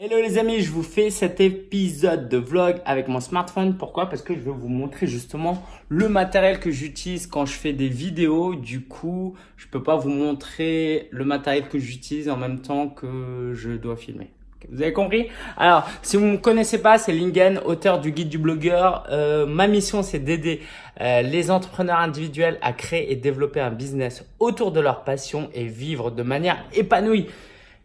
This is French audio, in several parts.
Hello les amis, je vous fais cet épisode de vlog avec mon smartphone. Pourquoi? Parce que je vais vous montrer justement le matériel que j'utilise quand je fais des vidéos. Du coup, je peux pas vous montrer le matériel que j'utilise en même temps que je dois filmer. Vous avez compris? Alors, si vous ne me connaissez pas, c'est Lingen, auteur du guide du blogueur. Euh, ma mission, c'est d'aider euh, les entrepreneurs individuels à créer et développer un business autour de leur passion et vivre de manière épanouie.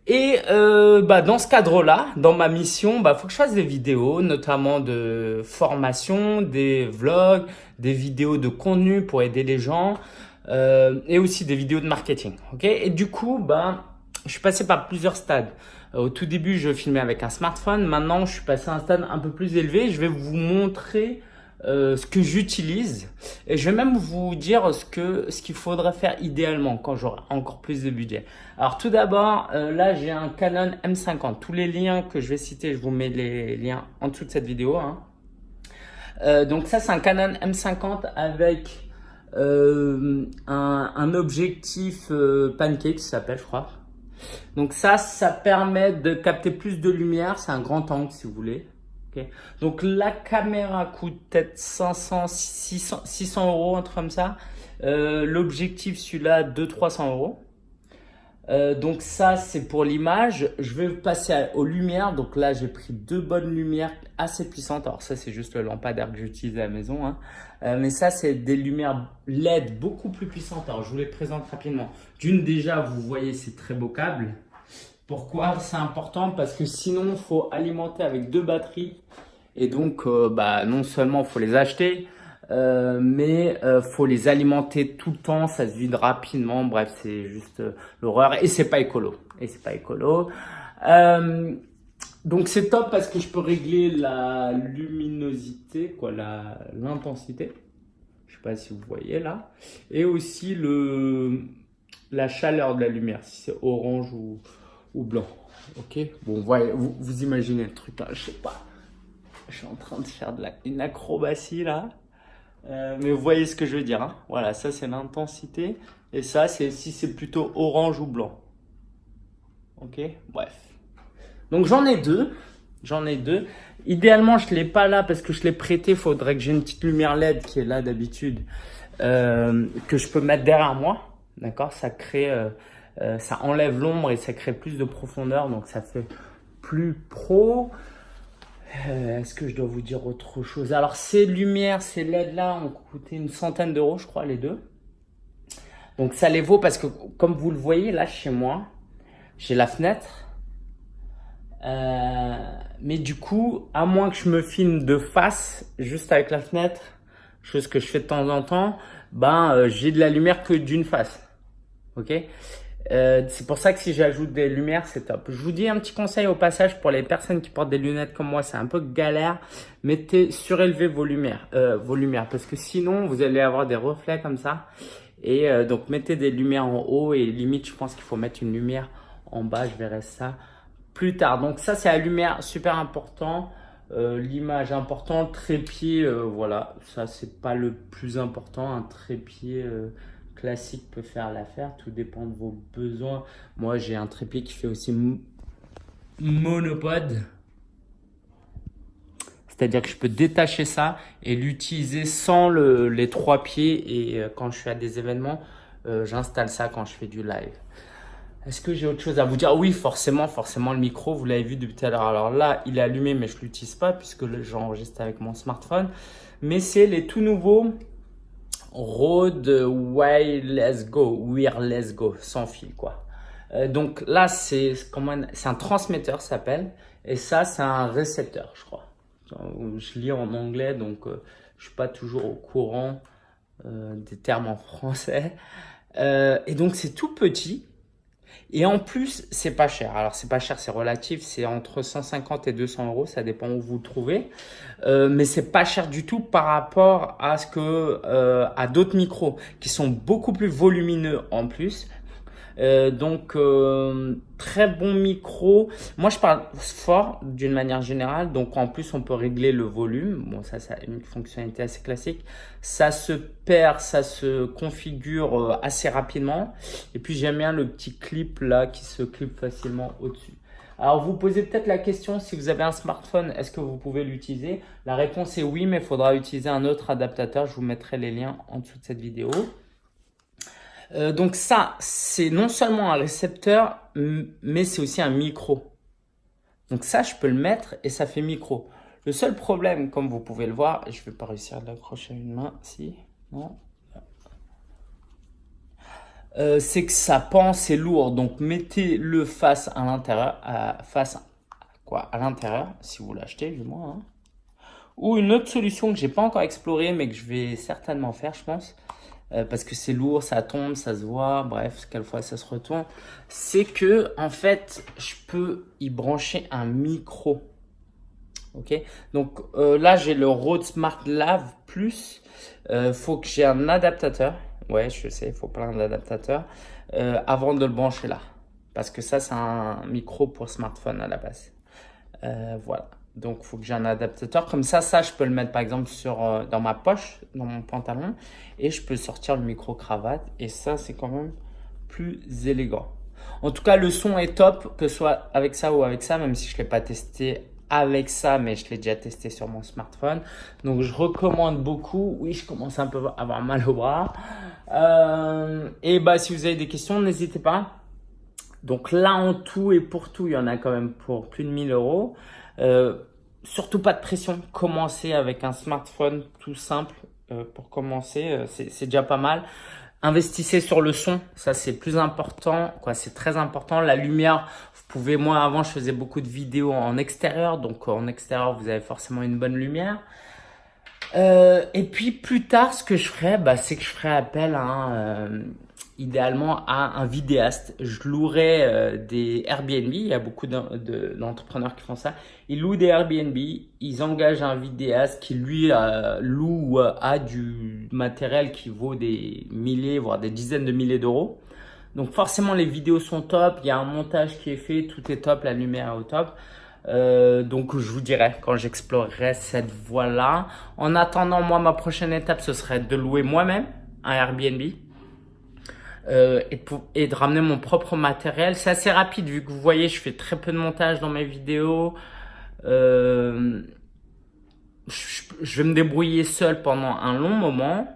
Et euh, bah, dans ce cadre-là, dans ma mission, bah faut que je fasse des vidéos, notamment de formation, des vlogs, des vidéos de contenu pour aider les gens euh, et aussi des vidéos de marketing. Et du coup, bah, je suis passé par plusieurs stades. Euh, au tout début, je filmais avec un smartphone. Maintenant, je suis passé à un stade un peu plus élevé. Je vais vous montrer euh, ce que j'utilise et je vais même vous dire ce que ce qu'il faudrait faire idéalement quand j'aurai encore plus de budget. Alors tout d'abord, euh, là j'ai un Canon M50. Tous les liens que je vais citer, je vous mets les liens en dessous de cette vidéo. Hein. Euh, donc ça c'est un Canon M50 avec un, un, objectif pancake, ça s'appelle je crois. Donc ça, ça permet de capter plus de lumière. C'est un grand angle si vous voulez. Donc la caméra coûte peut-être 500, 600, 600 euros, un truc comme ça. Euh, l'objectif, celui-là, 200-300 euros. Euh, donc ça, c'est pour l'image. Je vais passer aux lumières. Donc là, j'ai pris deux bonnes lumières assez puissantes. Alors ça, c'est juste le lampadaire que j'utilise à la maison. Hein. Euh, mais ça, c'est des lumières LED beaucoup plus puissantes. Alors je vous les présente rapidement. D'une, déjà, vous voyez, c'est très beau câble. Pourquoi c'est important? Parce que sinon, il faut alimenter avec deux batteries. Et donc, euh, bah, non seulement il faut les acheter, euh, mais euh, faut les alimenter tout le temps, ça se vide rapidement. Bref, c'est juste euh, l'horreur et c'est pas écolo. Et c'est pas écolo. donc c'est top parce que je peux régler la luminosité, quoi, l'intensité. Je sais pas si vous voyez là, et aussi le la chaleur de la lumière, si c'est orange ou ou blanc. Ok? Bon, voyez, vous, imaginez le truc là, je sais pas. Je suis en train de faire une acrobatie là. Euh, mais vous voyez ce que je veux dire. Hein voilà, ça c'est l'intensité. Et ça, c'est si c'est plutôt orange ou blanc. Ok? Bref. Donc j'en ai deux. J'en ai deux. Idéalement, je ne l'ai pas là parce que je l'ai prêté. Il faudrait que j'ai une petite lumière LED qui est là d'habitude. Euh, que je peux mettre derrière moi. D'accord? Ça crée... Euh, euh, ça enlève l'ombre et ça crée plus de profondeur, donc ça fait plus pro. Euh, est-ce que je dois vous dire autre chose? Alors ces lumières, ces LED là ont coûté une centaine d'euros, je crois, les deux. Donc ça les vaut parce que comme vous le voyez là chez moi, j'ai la fenêtre. Euh, mais du coup, à moins que je me filme de face, juste avec la fenêtre, chose que je fais de temps en temps, ben j'ai de la lumière que d'une face. Ok? Euh, c'est pour ça que si j'ajoute des lumières, c'est top. Je vous dis un petit conseil au passage pour les personnes qui portent des lunettes comme moi, c'est un peu galère. Mettez, surélevez vos lumières, euh, vos lumières, parce que sinon vous allez avoir des reflets comme ça. Et euh, donc mettez des lumières en haut et limite, je pense qu'il faut mettre une lumière en bas. Je verrai ça plus tard. Donc ça, c'est la lumière super important. L'image importante, trépied, voilà, ça c'est pas le plus important, un trépied classique peut faire l'affaire. Tout dépend de vos besoins. Moi, j'ai un trépied qui fait aussi monopode. C'est-à-dire que je peux détacher ça et l'utiliser sans les trois pieds. Et euh, quand je suis à des événements, euh, j'installe ça quand je fais du live. Est-ce que j'ai autre chose à vous dire? Oui, forcément, forcément le micro, vous l'avez vu depuis tout à l'heure. Alors là, il est allumé, mais je ne l'utilise pas puisque j'enregistre avec mon smartphone. Mais c'est les tout nouveaux Road Wireless Go, Wireless Go, sans fil quoi. Euh, donc là, c'est un transmetteur s'appelle, et ça, c'est un récepteur, je crois. Je lis en anglais, donc euh, je suis pas toujours au courant euh, des termes en français. et donc, c'est tout petit. Et en plus, c'est pas cher. Alors, c'est pas cher, c'est relatif. C'est entre 150 et 200 euros. Ça dépend où vous le trouvez. Euh, mais c'est pas cher du tout par rapport à ce que euh, à d'autres micros qui sont beaucoup plus volumineux en plus. Euh, donc, euh, très bon micro. Moi, je parle fort d'une manière générale. Donc, en plus, on peut régler le volume. Bon, ça, c'est une fonctionnalité assez classique. Ça se perd, ça se configure euh, assez rapidement. Et puis, j'aime bien le petit clip là qui se clip facilement au-dessus. Alors, vous posez peut-être la question, si vous avez un smartphone, est-ce que vous pouvez l'utiliser? La réponse est oui, mais il faudra utiliser un autre adaptateur. Je vous mettrai les liens en dessous de cette vidéo. Euh, donc ça, c'est non seulement un récepteur, mais c'est aussi un micro. Donc ça, je peux le mettre et ça fait micro. Le seul problème, comme vous pouvez le voir, je ne vais pas réussir à l'accrocher à une main, si, non, euh, c'est que ça pend, c'est lourd. Donc mettez-le face à l'intérieur, face à, quoi, à l'intérieur, si vous l'achetez du moins. Hein. Ou une autre solution que j'ai pas encore explorée, mais que je vais certainement faire, je pense. Euh, parce que c'est lourd, ça tombe, ça se voit, bref, quelquefois ça se retourne. C'est que, en fait, je peux y brancher un micro. Ok? Donc euh, là, j'ai le Rode Smart Lave Plus. Euh, faut que j'ai un adaptateur. Ouais, je sais, il faut plein d'adaptateurs. Euh, avant de le brancher là. Parce que ça, c'est un micro pour smartphone à la base. voilà. Donc, il faut que j'ai un adaptateur. Comme ça, ça, je peux le mettre par exemple euh, dans ma poche, dans mon pantalon. Et je peux sortir le micro-cravate. Et ça, c'est quand même plus élégant. En tout cas, le son est top, que ce soit avec ça ou avec ça, même si je ne l'ai pas testé avec ça, mais je l'ai déjà testé sur mon smartphone. Donc, je recommande beaucoup. Oui, je commence un peu à avoir mal au bras. Euh, et bah, si vous avez des questions, n'hésitez pas. Donc là, en tout et pour tout, il y en a quand même pour plus de 1000 euros. Euh, surtout pas de pression. Commencez avec un smartphone tout simple euh, pour commencer. Euh, c'est déjà pas mal. Investissez sur le son, ça c'est plus important, quoi. C'est très important. La lumière, vous pouvez. Moi avant, je faisais beaucoup de vidéos en extérieur, donc en extérieur, vous avez forcément une bonne lumière. Et puis plus tard, ce que je ferais, bah, c'est que je ferais appel à euh, idéalement à un vidéaste. Je louerais euh, des Airbnb, il y a beaucoup d'entrepreneurs qui font ça. Ils louent des Airbnb, ils engagent un vidéaste qui lui loue ou a du matériel qui vaut des milliers, voire des dizaines de milliers d'euros. Donc forcément les vidéos sont top, il y a un montage qui est fait, tout est top, la lumière est au top. Euh, donc je vous dirai quand j'explorerai cette voie-là. En attendant, moi, ma prochaine étape, ce serait de louer moi-même un Airbnb. Euh, et, et, de ramener mon propre matériel. C'est assez rapide vu que vous voyez, je fais très peu de montage dans mes vidéos. Euh, je, je, vais me débrouiller seul pendant un long moment.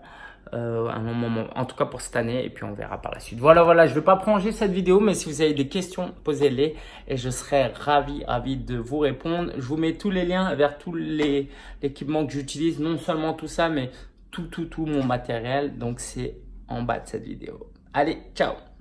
Euh, un moment, en tout cas pour cette année, et puis on verra par la suite. Voilà, voilà, je ne vais pas prolonger cette vidéo, mais si vous avez des questions, posez-les, et je serai ravi, ravi de vous répondre. Je vous mets tous les liens vers tous les équipements que j'utilise, non seulement tout ça, mais tout, tout, tout mon matériel, donc c'est en bas de cette vidéo. Allez, ciao